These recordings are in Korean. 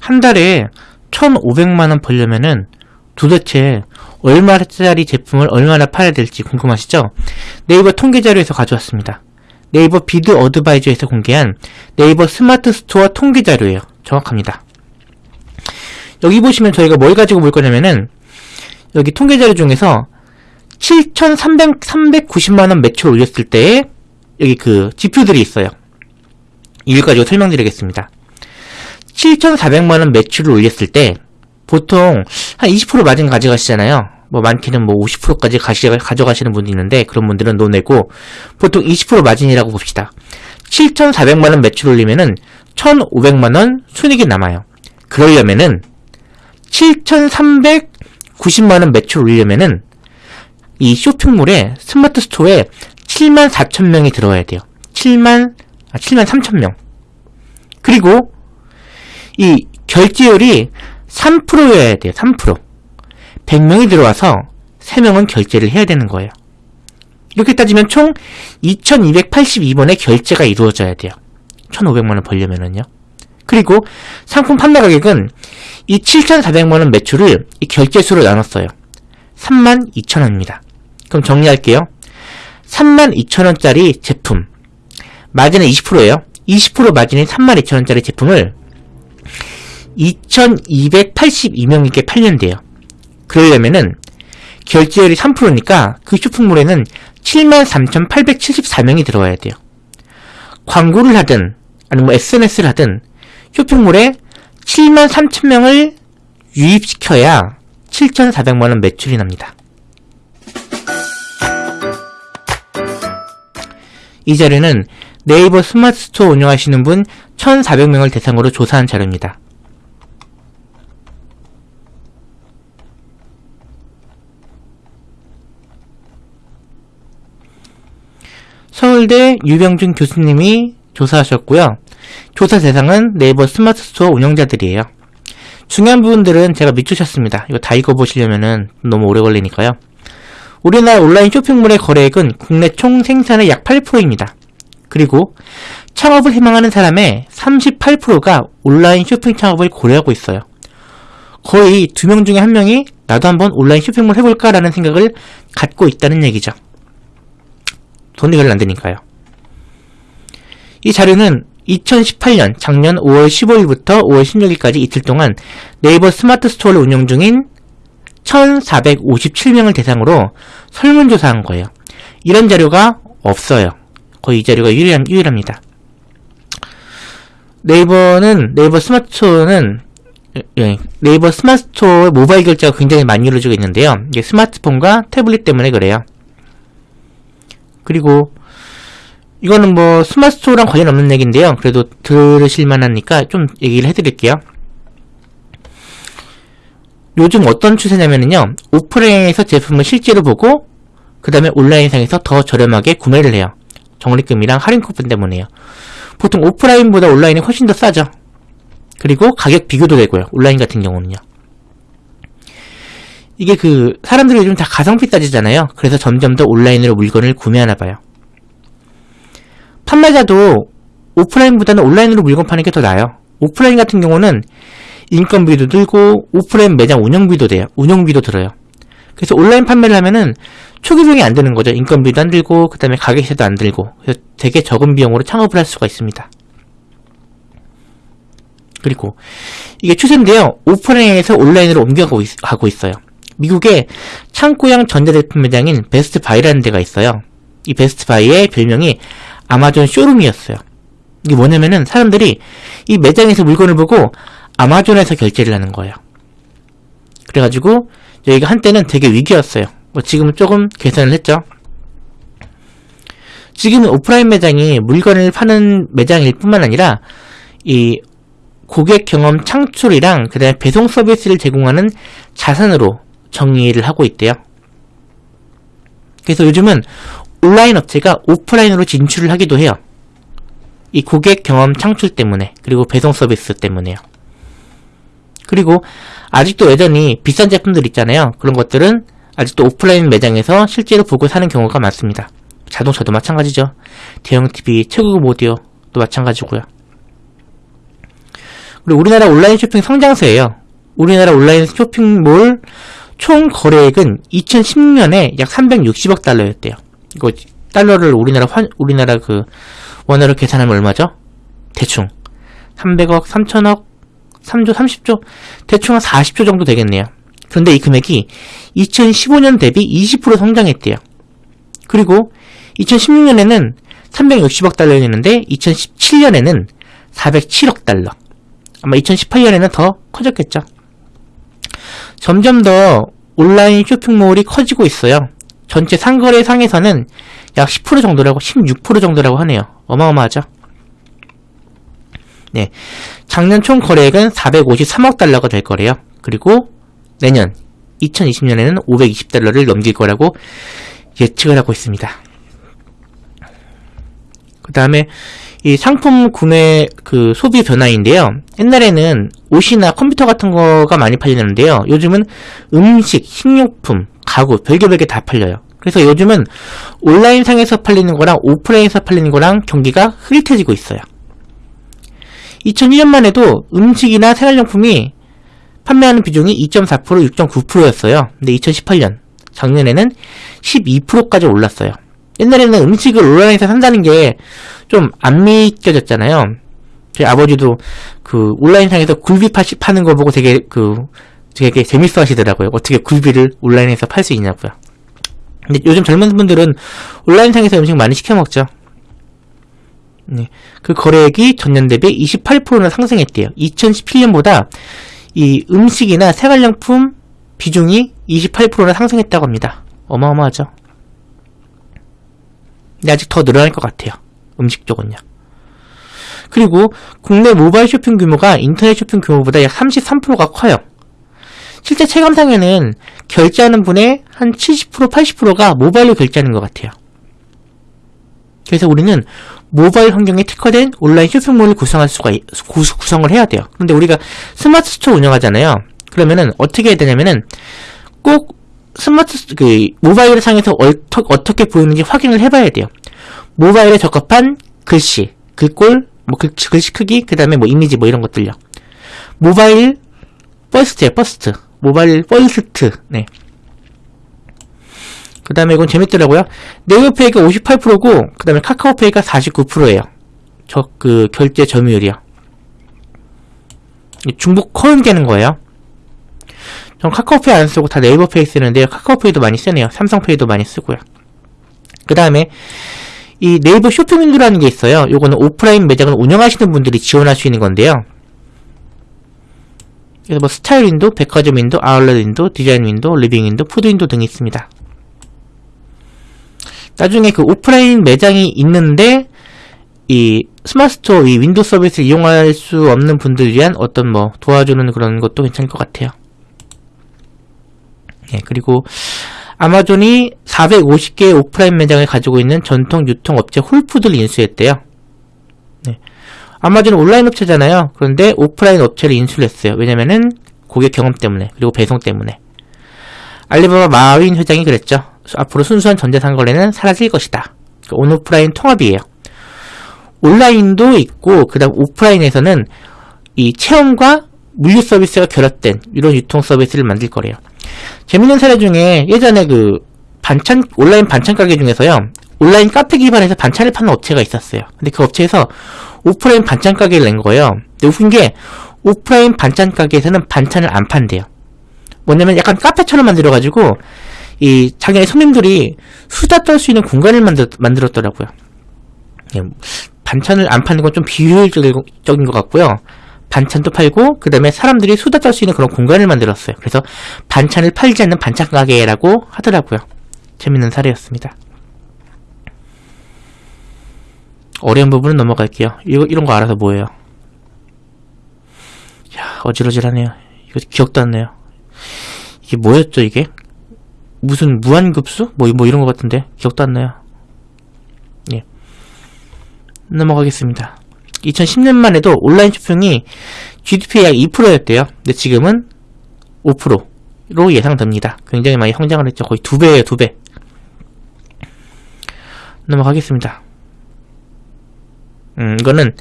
한 달에 1,500만원 벌려면은 도대체 얼마짜리 제품을 얼마나 팔아야 될지 궁금하시죠? 네이버 통계 자료에서 가져왔습니다. 네이버 비즈 어드바이저에서 공개한 네이버 스마트 스토어 통계 자료예요. 정확합니다. 여기 보시면 저희가 뭘 가지고 볼 거냐면은 여기 통계 자료 중에서 7,390만원 매출 올렸을 때 여기 그 지표들이 있어요. 이걸 가지고 설명드리겠습니다. 7,400만원 매출을 올렸을 때 보통 한 20% 마진 가져가시잖아요. 뭐 많게는 뭐 50%까지 가시, 가져가시는 분도 있는데 그런 분들은 노내고 보통 20% 마진이라고 봅시다. 7,400만원 매출 올리면은 1,500만원 순익이 남아요. 그러려면은 7,390만원 매출 올리려면은 이 쇼핑몰에 스마트 스토어에 7만 4천 명이 들어와야 돼요. 7만 아 7만 3천 명. 그리고 이 결제율이 3%여야 돼요. 3%. 100명이 들어와서 3명은 결제를 해야 되는 거예요. 이렇게 따지면 총 2282번의 결제가 이루어져야 돼요. 1500만원 벌려면은요. 그리고 상품 판매 가격은 이 7400만원 매출을 이 결제수로 나눴어요. 32,000원입니다. 그럼 정리할게요. 32,000원짜리 제품 마진은 20%예요. 20% 마진인 32,000원짜리 제품을 2,282명에게 팔면 돼요. 그러려면은 결제율이 3%니까 그 쇼핑몰에는 73,874명이 들어와야 돼요. 광고를 하든 아니면 뭐 SNS를 하든 쇼핑몰에 7만 3천 명을 유입시켜야 7,400만원 매출이 납니다. 이 자료는 네이버 스마트 스토어 운영하시는 분 1,400명을 대상으로 조사한 자료입니다. 서울대 유병준 교수님이 조사하셨고요. 조사 대상은 네이버 스마트 스토어 운영자들이에요. 중요한 부분들은 제가 밑줄 쳤습니다. 이거 다 읽어보시려면 너무 오래 걸리니까요. 우리나라 온라인 쇼핑몰의 거래액은 국내 총 생산의 약 8%입니다. 그리고 창업을 희망하는 사람의 38%가 온라인 쇼핑 창업을 고려하고 있어요. 거의 두 명 중에 한 명이 나도 한번 온라인 쇼핑몰 해볼까라는 생각을 갖고 있다는 얘기죠. 돈이 별로 안 되니까요. 이 자료는 2018년 작년 5월 15일부터 5월 16일까지 이틀 동안 네이버 스마트 스토어를 운영 중인 1457명을 대상으로 설문조사한 거예요. 이런 자료가 없어요. 거의 이 자료가 유일함, 유일합니다. 네이버는, 네이버 스마트 스토어는, 예, 네이버 스마트 스토어 모바일 결제가 굉장히 많이 이루어지고 있는데요. 이게 스마트폰과 태블릿 때문에 그래요. 그리고 이거는 뭐 스마트 스토어랑 관련 없는 얘기인데요. 그래도 들으실 만 하니까 좀 얘기를 해드릴게요. 요즘 어떤 추세냐면요. 오프라인에서 제품을 실제로 보고 그 다음에 온라인상에서 더 저렴하게 구매를 해요. 적립금이랑 할인 쿠폰 때문에요. 보통 오프라인보다 온라인이 훨씬 더 싸죠. 그리고 가격 비교도 되고요. 온라인 같은 경우는요. 이게 그 사람들이 요즘 다 가성비 따지잖아요. 그래서 점점 더 온라인으로 물건을 구매하나 봐요. 판매자도 오프라인보다는 온라인으로 물건 파는 게 더 나아요. 오프라인 같은 경우는 인건비도 들고 오프라인 매장 운영비도 돼요. 운영비도 들어요. 그래서 온라인 판매를 하면은 초기 비용이 안 드는 거죠. 인건비도 안 들고 그 다음에 가격세도 안 들고 그래서 되게 적은 비용으로 창업을 할 수가 있습니다. 그리고 이게 추세인데요. 오프라인에서 온라인으로 옮겨가고 있, 있어요. 미국의 창고형 전자제품 매장인 베스트 바이라는 데가 있어요. 이 베스트 바이의 별명이 아마존 쇼룸이었어요. 이게 뭐냐면은 사람들이 이 매장에서 물건을 보고 아마존에서 결제를 하는 거예요. 그래가지고 여기가 한때는 되게 위기였어요. 뭐 지금은 조금 개선을 했죠. 지금은 오프라인 매장이 물건을 파는 매장일 뿐만 아니라 이 고객 경험 창출이랑 그 다음에 배송 서비스를 제공하는 자산으로 정의를 하고 있대요. 그래서 요즘은 온라인 업체가 오프라인으로 진출을 하기도 해요. 이 고객 경험 창출 때문에 그리고 배송 서비스 때문에요. 그리고 아직도 여전히 비싼 제품들 있잖아요. 그런 것들은 아직도 오프라인 매장에서 실제로 보고 사는 경우가 많습니다. 자동차도 마찬가지죠. 대형 TV, 최고급 오디오도 마찬가지고요. 그리고 우리나라 온라인 쇼핑 성장세예요. 우리나라 온라인 쇼핑몰 총 거래액은 2016년에 약 360억 달러였대요. 이거 달러를 우리나라 환 우리나라 그 원화로 계산하면 얼마죠? 대충 300억, 3천억, 3조, 30조 대충 한 40조 정도 되겠네요. 그런데 이 금액이 2015년 대비 20% 성장했대요. 그리고 2016년에는 360억 달러였는데 2017년에는 407억 달러. 아마 2018년에는 더 커졌겠죠. 점점 더 온라인 쇼핑몰이 커지고 있어요. 전체 상거래 상에서는 약 10% 정도라고 16% 정도라고 하네요. 어마어마하죠. 네. 작년 총 거래액은 453억 달러가 될 거래요. 그리고 내년 2020년에는 520달러를 넘길 거라고 예측을 하고 있습니다. 그 다음에 이 상품 구매 그 소비 변화인데요. 옛날에는 옷이나 컴퓨터 같은 거가 많이 팔리는데요. 요즘은 음식, 식료품, 가구 별개 별개 다 팔려요. 그래서 요즘은 온라인 상에서 팔리는 거랑 오프라인에서 팔리는 거랑 경기가 흐릿해지고 있어요. 2001년만 해도 음식이나 생활용품이 판매하는 비중이 2.4% 6.9%였어요. 근데 2018년 작년에는 12%까지 올랐어요. 옛날에는 음식을 온라인에서 산다는 게 좀 안 믿겨졌잖아요. 저희 아버지도 그 온라인상에서 굴비 파, 파는 거 보고 되게 그 되게 재밌어 하시더라고요. 어떻게 굴비를 온라인에서 팔 수 있냐고요. 근데 요즘 젊은 분들은 온라인상에서 음식 많이 시켜 먹죠. 네. 그 거래액이 전년 대비 28%나 상승했대요. 2017년보다 이 음식이나 생활용품 비중이 28%나 상승했다고 합니다. 어마어마하죠. 근데 아직 더 늘어날 것 같아요. 음식 쪽은요. 그리고 국내 모바일 쇼핑 규모가 인터넷 쇼핑 규모보다 약 33%가 커요. 실제 체감상에는 결제하는 분의 한 70%, 80%가 모바일로 결제하는 것 같아요. 그래서 우리는 모바일 환경에 특화된 온라인 쇼핑몰을 구성할 수가 구성을 해야 돼요. 근데 우리가 스마트 스토어 운영하잖아요. 그러면은 어떻게 해야 되냐면은 꼭 스마트 그 모바일 상에서 어터, 어떻게 보이는지 확인을 해봐야 돼요. 모바일에 적합한 글씨, 글꼴, 뭐 글, 글씨 크기, 그 다음에 뭐 이미지 뭐 이런 것들요. mobile first에 first, mobile first, 네. 그 다음에 이건 재밌더라고요. 네이버페이가 58%고, 그 다음에 카카오페이가 49%예요. 저, 그, 결제 점유율이요. 중복 카운트되는 거예요. 전 카카오페이 안 쓰고 다 네이버 페이 쓰는데요. 카카오페이도 많이 쓰네요. 삼성페이도 많이 쓰고요. 그 다음에 이 네이버 쇼핑 윈도라는 게 있어요. 요거는 오프라인 매장을 운영하시는 분들이 지원할 수 있는 건데요. 그래서 뭐 스타일 윈도, 백화점 윈도, 아울렛 윈도, 디자인 윈도, 리빙 윈도, 푸드 윈도 등이 있습니다. 나중에 그 오프라인 매장이 있는데 이 스마트스토어 이 윈도우 서비스를 이용할 수 없는 분들 위한 어떤 뭐 도와주는 그런 것도 괜찮을 것 같아요. 네, 그리고 아마존이 450개의 오프라인 매장을 가지고 있는 전통 유통 업체 홀푸드를 인수했대요. 네. 아마존은 온라인 업체잖아요. 그런데 오프라인 업체를 인수를 했어요. 왜냐면은 고객 경험 때문에 그리고 배송 때문에. 알리바바 마윈 회장이 그랬죠. 앞으로 순수한 전자상 거래는 사라질 것이다. 그 온오프라인 통합이에요. 온라인도 있고 그 다음 오프라인에서는 이 체험과 물류 서비스가 결합된 이런 유통 서비스를 만들 거래요. 재밌는 사례 중에 예전에 그 반찬 온라인 반찬 가게 중에서요. 온라인 카페 기반에서 반찬을 파는 업체가 있었어요. 근데 그 업체에서 오프라인 반찬 가게를 낸 거예요. 근데 웃긴 게 오프라인 반찬 가게에서는 반찬을 안 판대요. 뭐냐면 약간 카페처럼 만들어 가지고 이 자기네 손님들이 수다 떨 수 있는 공간을 만들, 만들었더라고요. 예, 반찬을 안 파는 건 좀 비효율적인 것 같고요. 반찬도 팔고 그 다음에 사람들이 수다 떨 수 있는 그런 공간을 만들었어요. 그래서 반찬을 팔지 않는 반찬 가게라고 하더라고요. 재밌는 사례였습니다. 어려운 부분은 넘어갈게요. 이거, 이런 거 알아서 뭐예요? 야, 어지러질하네요. 이거 기억도 안 나요. 이게 뭐였죠, 이게? 무슨 무한급수? 뭐, 뭐 이런 것 같은데. 기억도 안 나요. 예. 넘어가겠습니다. 2010년만 해도 온라인 쇼핑이 GDP의 약 2%였대요. 근데 지금은 5%로 예상됩니다. 굉장히 많이 성장을 했죠. 거의 두 배예요, 두 배. 넘어가겠습니다. 음, 이거는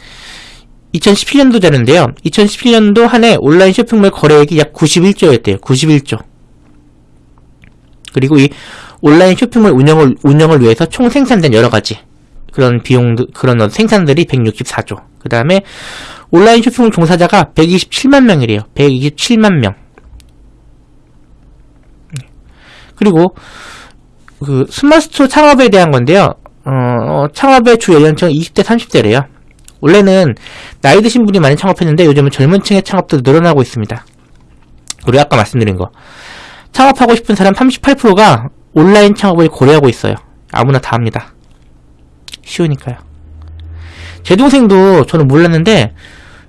2017년도 자료인데요. 2017년도 한 해 온라인 쇼핑몰 거래액이 약 91조였대요. 91조. 그리고 이 온라인 쇼핑몰 운영을 운영을 위해서 총 생산된 여러 가지 그런 비용 그런 생산들이 164조. 그 다음에 온라인 쇼핑몰 종사자가 127만 명이래요. 127만 명. 그리고 그 스마트스토어 창업에 대한 건데요. 어, 창업의 주 연령층은 20대 30대래요. 원래는 나이 드신 분이 많이 창업했는데 요즘은 젊은 층의 창업도 늘어나고 있습니다. 그리고 아까 말씀드린 거. 창업하고 싶은 사람 38%가 온라인 창업을 고려하고 있어요. 아무나 다 합니다. 쉬우니까요. 제 동생도 저는 몰랐는데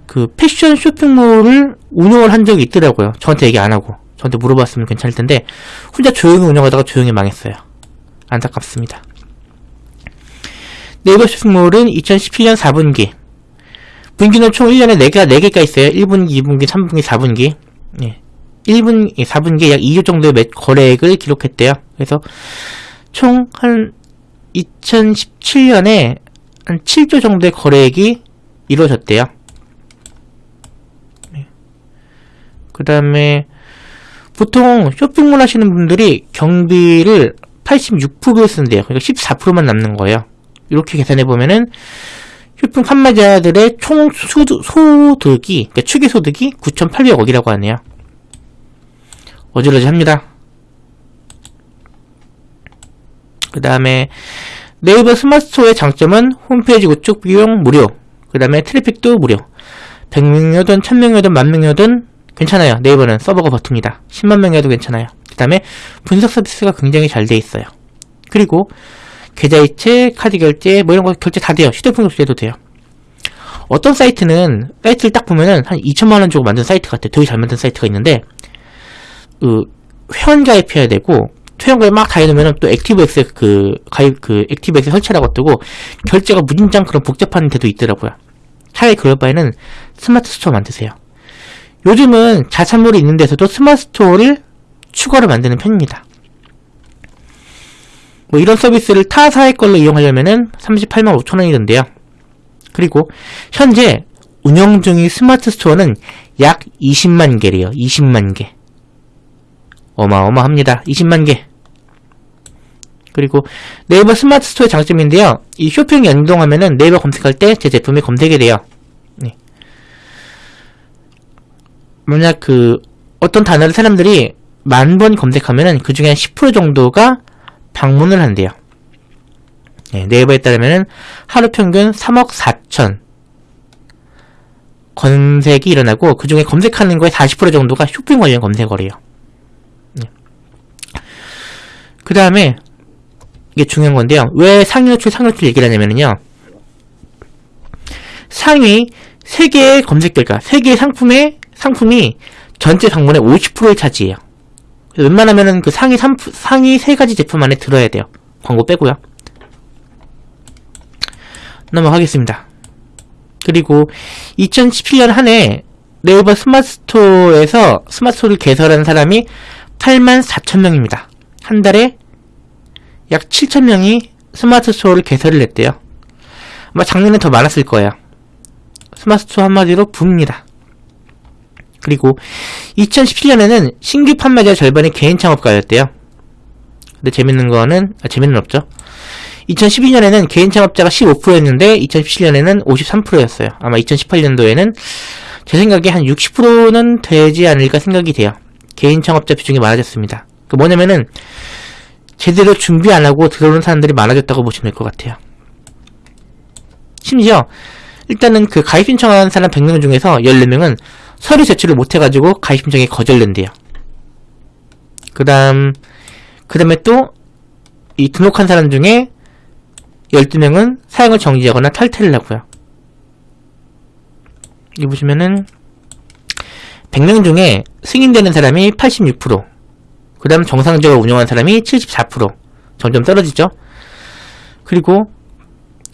그 패션 쇼핑몰을 운영을 한 적이 있더라고요. 저한테 얘기 안 하고. 저한테 물어봤으면 괜찮을 텐데 혼자 조용히 운영하다가 조용히 망했어요. 안타깝습니다. 네이버 쇼핑몰은 2017년 4분기 분기는 총 1년에 4개가 4개가 있어요. 1분기, 2분기, 3분기, 4분기 예. 1분, 4분기에 약 2조 정도의 매, 거래액을 기록했대요. 그래서 총 한 2017년에 한 7조 정도의 거래액이 이루어졌대요. 네. 그 다음에 보통 쇼핑몰 하시는 분들이 경비를 86%를 쓴대요. 그러니까 14%만 남는 거예요. 이렇게 계산해 보면은 쇼핑 판매자들의 총 소득, 소득이 그러니까 추계 소득이 9,800억이라고 하네요. 어질어질합니다. 그 다음에 네이버 스마트 스토어의 장점은 홈페이지 구축 비용 무료 그 다음에 트래픽도 무료 100명이든 1000명이든 만명이든 괜찮아요. 네이버는 서버가 버팁니다. 10만 명이라도 괜찮아요. 그 다음에 분석 서비스가 굉장히 잘 돼 있어요. 그리고 계좌이체, 카드 결제, 뭐 이런 거 결제 다 돼요. 휴대폰 결제도 돼요. 어떤 사이트는 사이트를 딱 보면은 한 2천만 원 주고 만든 사이트 같아요. 되게 잘 만든 사이트가 있는데 그 회원 가입해야 되고 가입 막다 해놓으면은 또 액티브엑스 그 가입 그 액티브엑스 설치라고 뜨고 결제가 무진장 그런 복잡한 데도 있더라고요. 차라리 그럴 바에는 스마트 스토어 만드세요. 요즘은 자사몰이 있는 데서도 스마트 스토어를 추가로 만드는 편입니다. 뭐 이런 서비스를 타사의 걸로 이용하려면은 38만 5천 원이던데요. 그리고 현재 운영 중인 스마트 스토어는 약 20만 개래요. 20만 개. 어마어마합니다. 20만 개. 그리고 네이버 스마트 스토어의 장점인데요. 이 쇼핑 연동하면은 네이버 검색할 때 제 제품이 검색이 돼요. 네. 만약 그 어떤 단어를 사람들이 만 번 검색하면은 그 중에 한 10% 정도가 방문을 한대요. 네, 네이버에 따르면 하루 평균 3억 4천 검색이 일어나고 그 중에 검색하는 거에 40% 정도가 쇼핑 관련 검색어래요. 네. 그 다음에 이게 중요한 건데요. 왜 상위 노출, 상위 노출 얘기를 하냐면요. 상위 3개의 검색 결과, 3개의 상품의, 상품이 전체 방문의 50%를 차지해요. 웬만하면은 그 상위 3, 상위 3가지 제품 안에 들어야 돼요. 광고 빼고요. 넘어가겠습니다. 그리고 2017년 한 해 네이버 스마트 스토어에서 스마트 스토어를 개설한 사람이 8만 4천 명입니다. 한 달에 약 7천 명이 스마트 스토어를 개설을 했대요. 아마 작년에 더 많았을 거예요. 스마트 스토어 한마디로 붐입니다. 그리고 2017년에는 신규 판매자 절반이 개인 창업가였대요. 근데 재밌는 거는 아, 재밌는 없죠. 2012년에는 개인 창업자가 15%였는데 2017년에는 53%였어요. 아마 2018년도에는 제 생각에 한 60%는 되지 않을까 생각이 돼요. 개인 창업자 비중이 많아졌습니다. 그 뭐냐면은 제대로 준비 안 하고 들어오는 사람들이 많아졌다고 보시면 될 것 같아요. 심지어 일단은 그 가입 신청한 사람 100명 중에서 14명은 서류 제출을 못해가지고 가입 신청이 거절된대요. 그 다음, 그 다음에 또, 이 등록한 사람 중에 12명은 사용을 정지하거나 탈퇴를 하고요. 여기 보시면은 100명 중에 승인되는 사람이 86%, 그 다음 정상적으로 운영한 사람이 74%, 점점 떨어지죠. 그리고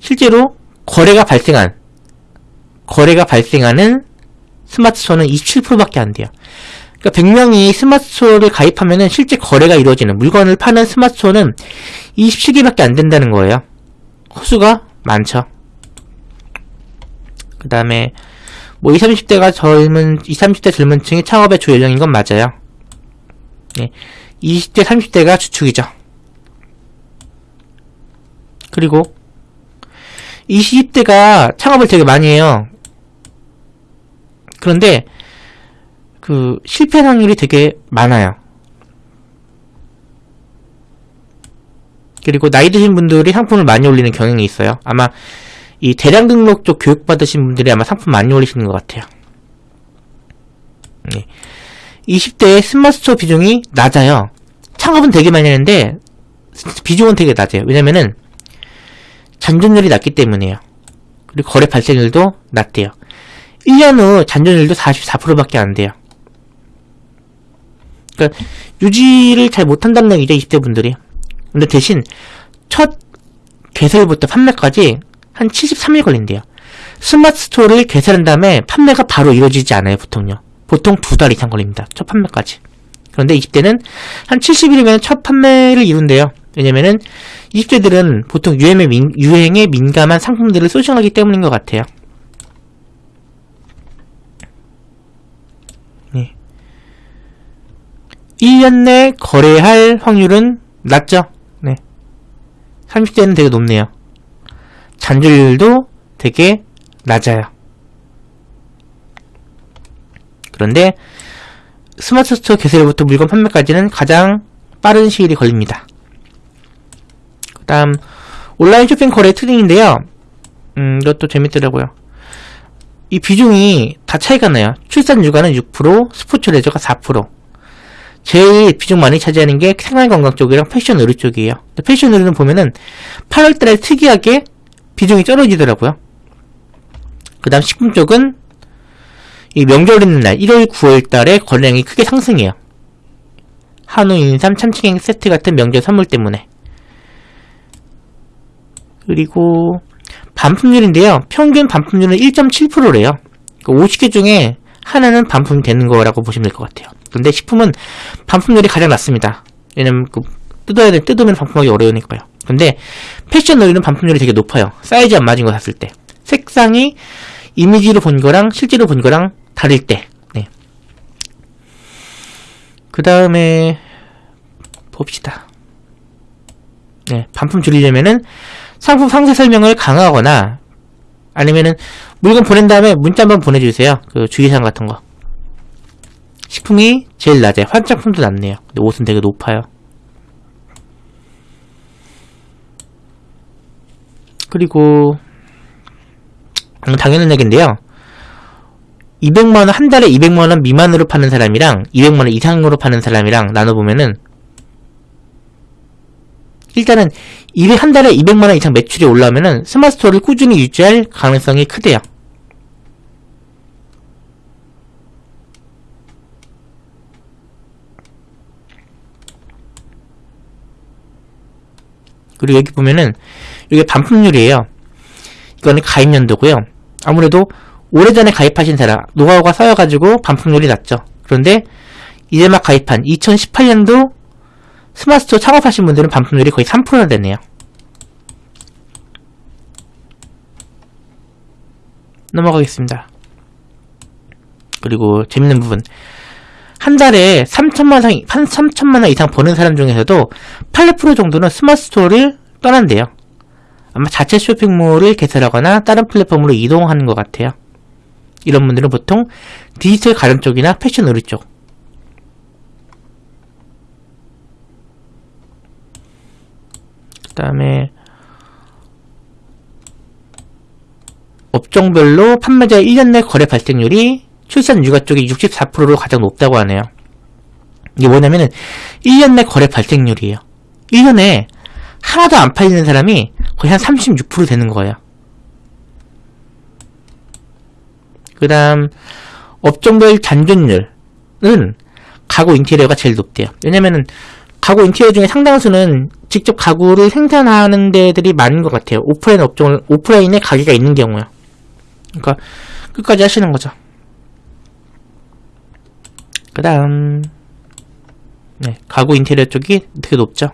실제로 거래가 발생한, 거래가 발생하는 스마트 스토어는 27%밖에 안 돼요. 그러니까 100명이 스마트 스토어를 가입하면은 실제 거래가 이루어지는 물건을 파는 스마트 스토어는 27개밖에 안 된다는 거예요. 호수가 많죠. 그 다음에 뭐 20, 30대가 젊은 20, 30대 젊은 층이 창업의 주 연령인 건 맞아요. 네. 20대, 30대가 주축이죠. 그리고 20대가 창업을 되게 많이 해요. 그런데 그 실패 확률이 되게 많아요. 그리고 나이 드신 분들이 상품을 많이 올리는 경향이 있어요. 아마 이 대량 등록 쪽 교육 받으신 분들이 아마 상품 많이 올리시는 것 같아요. 네. 20대의 스마트스토어 비중이 낮아요. 창업은 되게 많이 하는데 비중은 되게 낮아요. 왜냐면은 잔존율이 낮기 때문이에요. 그리고 거래 발생률도 낮대요. 1년 후 잔존율도 44%밖에 안 돼요. 그러니까 유지를 잘 못한다는 얘기죠, 20대 분들이. 근데 대신 첫 개설부터 판매까지 한 73일 걸린대요. 스마트 스토어를 개설한 다음에 판매가 바로 이루어지지 않아요, 보통요. 보통 두 달 이상 걸립니다. 첫 판매까지. 그런데 20대는 한 70일이면 첫 판매를 이룬대요. 왜냐면은 20대들은 보통 유행에, 민, 유행에 민감한 상품들을 sourcing하기 때문인 것 같아요. 네. 1년 내 거래할 확률은 낮죠? 네. 30대는 되게 높네요. 잔존율도 되게 낮아요. 그런데 스마트 스토어 개설부터 물건 판매까지는 가장 빠른 시일이 걸립니다. 그 다음 온라인 쇼핑 거래 트렌드인데요. 음, 이것도 재밌더라고요. 이 비중이 다 차이가 나요. 출산 육아는 6%, 스포츠 레저가 4%. 제일 비중 많이 차지하는 게 생활건강 쪽이랑 패션 의류 쪽이에요. 패션 의류는 보면은 8월달에 특이하게 비중이 떨어지더라고요. 그 다음 식품 쪽은 이 명절 있는 날 1월 9월 달에 거래량이 크게 상승해요. 한우, 인삼, 참치갱 세트 같은 명절 선물 때문에. 그리고 반품률인데요. 평균 반품률은 1.7%래요. 50개 중에 하나는 반품이 되는 거라고 보시면 될 것 같아요. 근데 식품은 반품률이 가장 낮습니다. 왜냐면 그 뜯어야 돼 뜯으면 반품하기 어려우니까요. 근데 패션 의류는 반품률이 되게 높아요. 사이즈 안 맞은 거 샀을 때. 색상이 이미지로 본 거랑 실제로 본 거랑 다를 때. 네. 그 다음에 봅시다. 네, 반품 줄이려면은 상품 상세 설명을 강화하거나 아니면은 물건 보낸 다음에 문자 한번 보내주세요. 그 주의사항 같은 거. 식품이 제일 낮아요. 화장품도 낮네요. 근데 옷은 되게 높아요. 그리고 음, 당연한 얘기인데요. 200만원, 한 달에 200만원 미만으로 파는 사람이랑 200만원 이상으로 파는 사람이랑 나눠보면은 일단은 200, 한 달에 200만원 이상 매출이 올라오면은 스마트 스토어를 꾸준히 유지할 가능성이 크대요. 그리고 여기 보면은 이게 반품률이에요. 이거는 가입 연도고요. 아무래도 오래전에 가입하신 사람 노하우가 쌓여가지고 반품률이 낮죠. 그런데 이제 막 가입한 2018년도 스마트스토어 창업하신 분들은 반품률이 거의 3%나 되네요. 넘어가겠습니다. 그리고 재밌는 부분 한 달에 3천만 원, 한 3천만 원 이상 버는 사람 중에서도 8% 정도는 스마트 스토어를 떠난대요. 아마 자체 쇼핑몰을 개설하거나 다른 플랫폼으로 이동하는 것 같아요. 이런 분들은 보통 디지털 가전 쪽이나 패션 의류 쪽. 그 다음에 업종별로 판매자의 1년 내 거래 발생률이 출산 육아 쪽이 64%로 가장 높다고 하네요. 이게 뭐냐면은 1년 내 거래 발생률이에요. 1년에 하나도 안 팔리는 사람이 거의 한 36% 되는 거예요. 그 다음 업종별 잔존율은 가구 인테리어가 제일 높대요. 왜냐면은 가구 인테리어 중에 상당수는 직접 가구를 생산하는 데들이 많은 것 같아요. 오프라인 업종을 오프라인에 가게가 있는 경우요. 그러니까 끝까지 하시는 거죠. 그 다음 네, 가구 인테리어 쪽이 되게 높죠.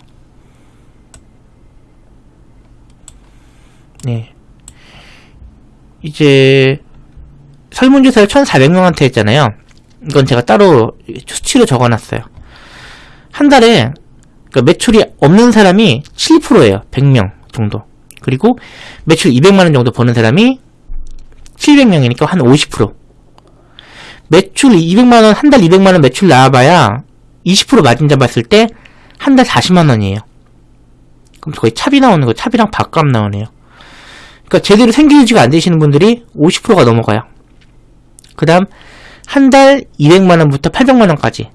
네. 이제 설문조사를 1,400명한테 했잖아요. 이건 제가 따로 수치로 적어놨어요. 한 달에 그러니까 매출이 없는 사람이 7%예요. 100명 정도. 그리고 매출 200만원 정도 버는 사람이 700명이니까 한 50%. 매출 200만원, 한 달 200만원 매출 나와봐야 20% 마진 잡았을 때 한 달 40만원이에요. 그럼 거의 차비 나오는 거, 차비랑 밥값 나오네요. 그러니까 제대로 생계 유지가 안 되시는 분들이 50%가 넘어가요. 그 다음 한 달 200만원부터 800만원까지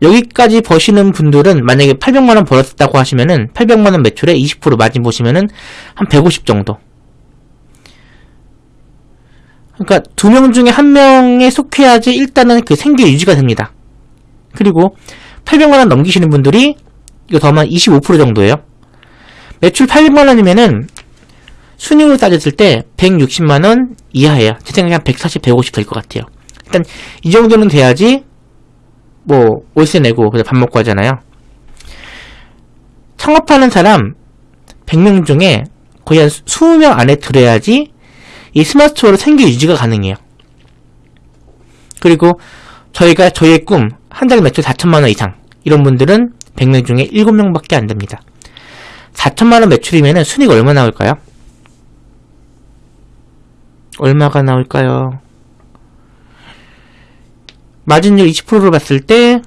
여기까지 버시는 분들은 만약에 800만원 벌었다고 하시면은 800만원 매출에 20% 마진 보시면은 한 150 정도. 그러니까 두 명 중에 한 명에 속해야지 일단은 그 생계 유지가 됩니다. 그리고 800만원 넘기시는 분들이 이거 더하면 25% 정도예요. 매출 800만원이면은 순익으로 따졌을 때 160만원 이하예요. 제 생각에 한 140, 150 될 것 같아요. 일단 이 정도는 돼야지 뭐 월세 내고 밥 먹고 하잖아요. 창업하는 사람 100명 중에 거의 한 20명 안에 들어야지 이 스마트 스토어로 생계 유지가 가능해요. 그리고 저희가 저희의 꿈 한 달 매출 4천만원 이상 이런 분들은 100명 중에 7명밖에 안 됩니다. 4천만원 매출이면 순위가 얼마 나올까요? 얼마가 나올까요? 마진율 20%로 봤을 때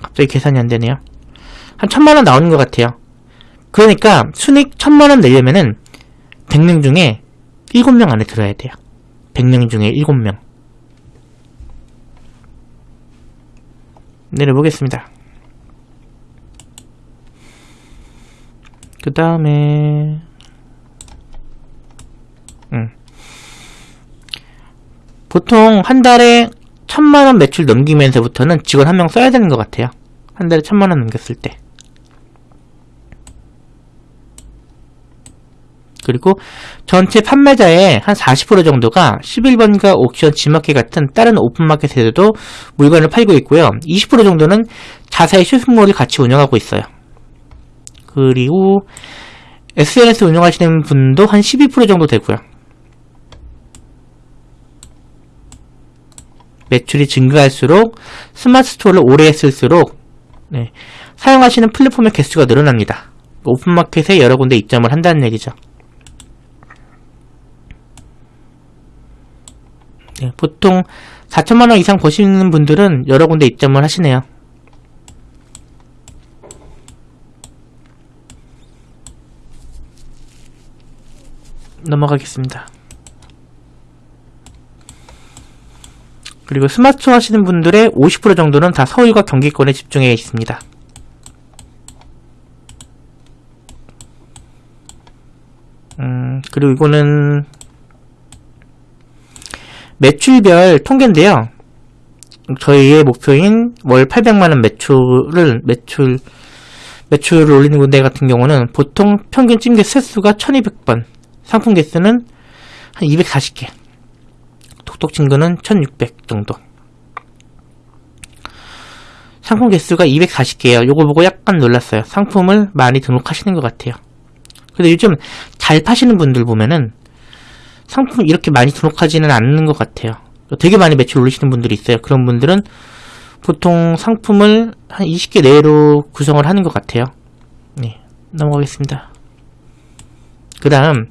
갑자기 계산이 안 되네요. 한 천만원 나오는 것 같아요. 그러니까 순익 천만원 내려면은 100명 중에 7명 안에 들어야 돼요. 100명 중에 7명. 내려보겠습니다. 그 다음에 보통 한 달에 천만원 매출 넘기면서부터는 직원 한 명 써야 되는 것 같아요. 한 달에 천만원 넘겼을 때. 그리고 전체 판매자의 한 40% 정도가 11번가 옥션, 지마켓 같은 다른 오픈마켓에서도 물건을 팔고 있고요. 20% 정도는 자사의 쇼핑몰을 같이 운영하고 있어요. 그리고 SNS 운영하시는 분도 한 12% 정도 되고요. 매출이 증가할수록 스마트 스토어를 오래 쓸수록 네, 사용하시는 플랫폼의 개수가 늘어납니다. 오픈마켓에 여러 군데 입점을 한다는 얘기죠. 네, 보통 4천만원 이상 버시는 분들은 여러 군데 입점을 하시네요. 넘어가겠습니다. 그리고 스마트 하시는 분들의 50% 정도는 다 서울과 경기권에 집중해 있습니다. 음, 그리고 이거는 매출별 통계인데요. 저희의 목표인 월 800만원 매출을, 매출, 매출을 올리는 군데 같은 경우는 보통 평균 찜개 세수가 1200번, 상품 개수는 한 240개. 친구는 1600 정도. 상품 개수가 240개예요. 요거 보고 약간 놀랐어요. 상품을 많이 등록하시는 것 같아요. 근데 요즘 잘 파시는 분들 보면은 상품 이렇게 많이 등록하지는 않는 것 같아요. 되게 많이 매출 올리시는 분들이 있어요. 그런 분들은 보통 상품을 한 20개 내로 구성을 하는 것 같아요. 네, 넘어가겠습니다. 그 다음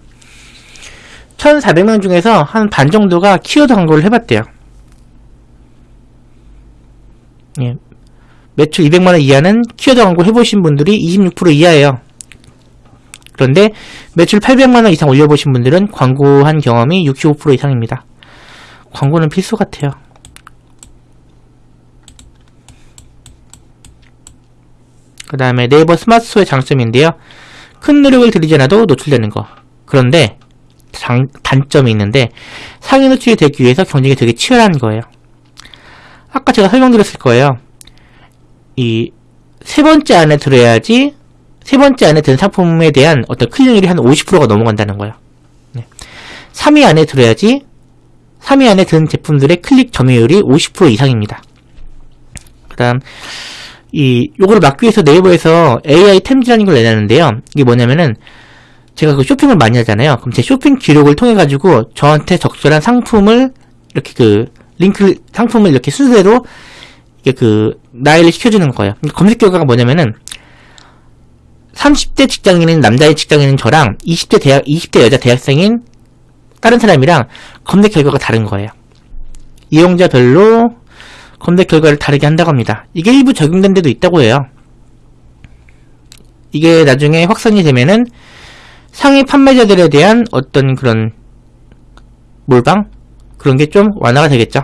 1,400명 중에서 한 반 정도가 키워드 광고를 해봤대요. 예. 매출 200만원 이하는 키워드 광고 해보신 분들이 26% 이하예요. 그런데 매출 800만원 이상 올려보신 분들은 광고한 경험이 65% 이상입니다. 광고는 필수 같아요. 그 다음에 네이버 스마트 스토어의 장점인데요. 큰 노력을 들이지 않아도 노출되는 거. 그런데 장, 단점이 있는데 상위 노출이 되기 위해서 경쟁이 되게 치열한 거예요. 아까 제가 설명드렸을 거예요. 이 세 번째 안에 들어야지 세 번째 안에 든 상품에 대한 어떤 클릭률이 한 50%가 넘어간다는 거예요. 네. 3위 안에 들어야지 3위 안에 든 제품들의 클릭 점유율이 50% 이상입니다. 그 다음 이 요거를 막기 위해서 네이버에서 AI 템즈라는 걸 내놨는데요. 이게 뭐냐면은 제가 그 쇼핑을 많이 하잖아요. 그럼 제 쇼핑 기록을 통해 가지고 저한테 적절한 상품을 이렇게 그 링크 상품을 이렇게 순서대로 이게 그 나열을 시켜주는 거예요. 검색 결과가 뭐냐면은 30대 직장인인 남자의 직장인인 저랑 20대 대학 20대 여자 대학생인 다른 사람이랑 검색 결과가 다른 거예요. 이용자별로 검색 결과를 다르게 한다고 합니다. 이게 일부 적용된 데도 있다고 해요. 이게 나중에 확산이 되면은 상위 판매자들에 대한 어떤 그런 몰방 그런 게 좀 완화가 되겠죠.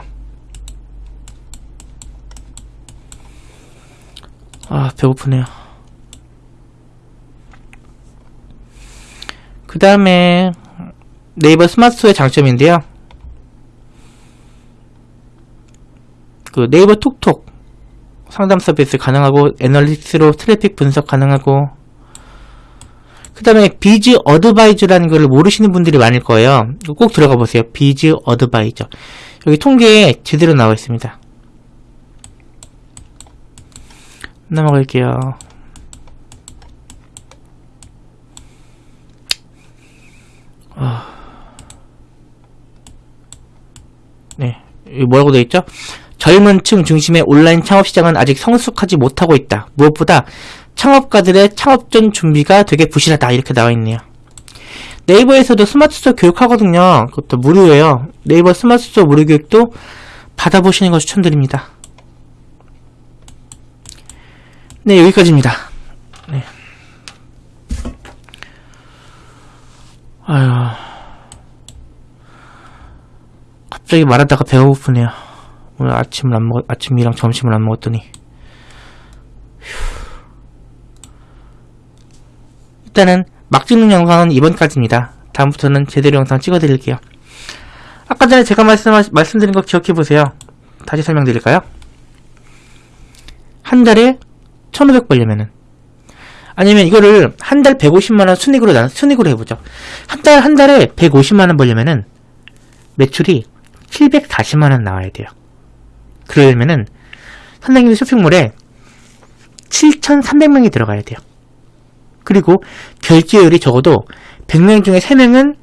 아 배고프네요. 그 다음에 네이버 스마트 스토어의 장점인데요. 그 네이버 톡톡 상담 서비스 가능하고 analytics로 트래픽 분석 가능하고 그 다음에 Biz Advisor라는 걸 모르시는 분들이 많을 거예요. 꼭 들어가 보세요. Biz Advisor. 여기 통계에 제대로 나와 있습니다. 넘어갈게요. 아... 네. 뭐라고 되어 있죠? 젊은 층 중심의 온라인 창업 시장은 아직 성숙하지 못하고 있다. 무엇보다 창업가들의 창업 전 준비가 되게 부실하다. 이렇게 나와 있네요. 네이버에서도 스마트 스토어 교육하거든요. 그것도 무료예요. 네이버 스마트 스토어 무료 교육도 받아보시는 거 추천드립니다. 네, 여기까지입니다. 네. 아유. 갑자기 말하다가 배가 고프네요. 오늘 아침을 안 먹, 아침이랑 점심을 안 먹었더니. 휴. 일단은 막 찍는 영상은 이번까지입니다. 다음부터는 제대로 영상 찍어드릴게요. 아까 전에 제가 말씀, 말씀드린 거 기억해보세요. 다시 설명드릴까요? 한 달에 1500 벌려면은 아니면 이거를 한 달 150만원 순익으로 나, 순익으로 해보죠. 한 달, 한 달에 150만원 벌려면은 매출이 740만원 나와야 돼요. 그러려면은 선생님 쇼핑몰에 7,300명이 들어가야 돼요. 그리고 결제율이 적어도 100명 중에 3명은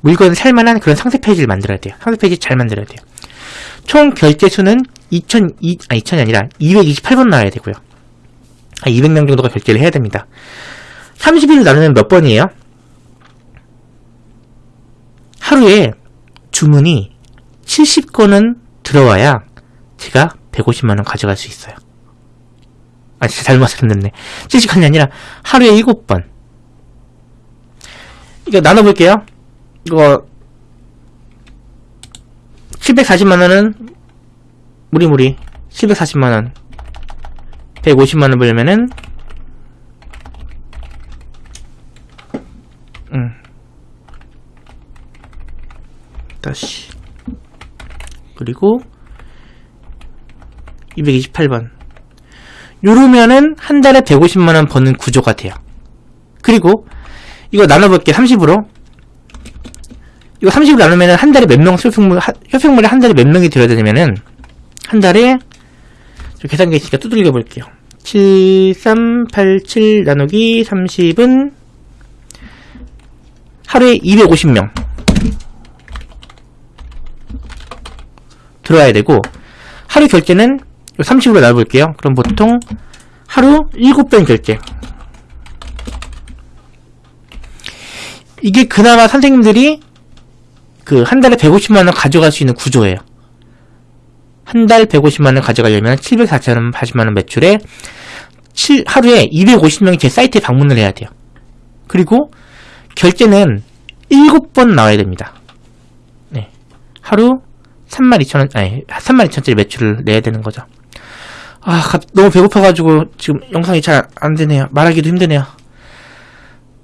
물건을 살만한 그런 상세 페이지를 만들어야 돼요. 상세 페이지 잘 만들어야 돼요. 총 결제 수는 2000, 아, 2000이 아니라 228번 나와야 되고요. 200명 정도가 결제를 해야 됩니다. 30일 나누면 몇 번이에요? 하루에 주문이 70건은 들어와야 제가 150만원 가져갈 수 있어요. 아, 잘못 말씀드렸네. 70건이 아니라 하루에 7번. 이거 나눠볼게요. 이거 740만원은 무리무리 740만원 150만원 벌려면은 음. 다시 그리고 228번 요러면은 한 달에 150만원 버는 구조가 돼요. 그리고 이거 나눠볼게 30으로. 이거 30으로 나누면은 한 달에 몇 명 쇼핑몰, 쇼핑몰에 한 달에 몇 명이 들어야 되냐면은 한 달에 계산기 있으니까 두들겨 볼게요. 7387 나누기 30은 하루에 250명. 들어와야 되고 하루 결제는 30으로 나눠볼게요. 그럼 보통 하루 7번 결제 이게 그나마 선생님들이 그 한 달에 150만원 가져갈 수 있는 구조예요. 한 달 150만원 가져가려면 740만원 매출에 7, 하루에 250명이 제 사이트에 방문을 해야 돼요. 그리고 결제는 7번 나와야 됩니다. 네. 하루 32,000원 아니 32,000원짜리 매출을 내야 되는 거죠 아 너무 배고파가지고 지금 영상이 잘 안되네요. 말하기도 힘드네요.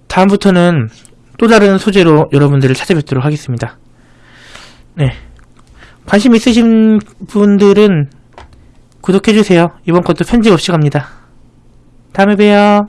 다음부터는 또 다른 소재로 여러분들을 찾아뵙도록 하겠습니다. 네. 관심 있으신 분들은 구독해주세요. 이번 것도 편집 없이 갑니다. 다음에 봬요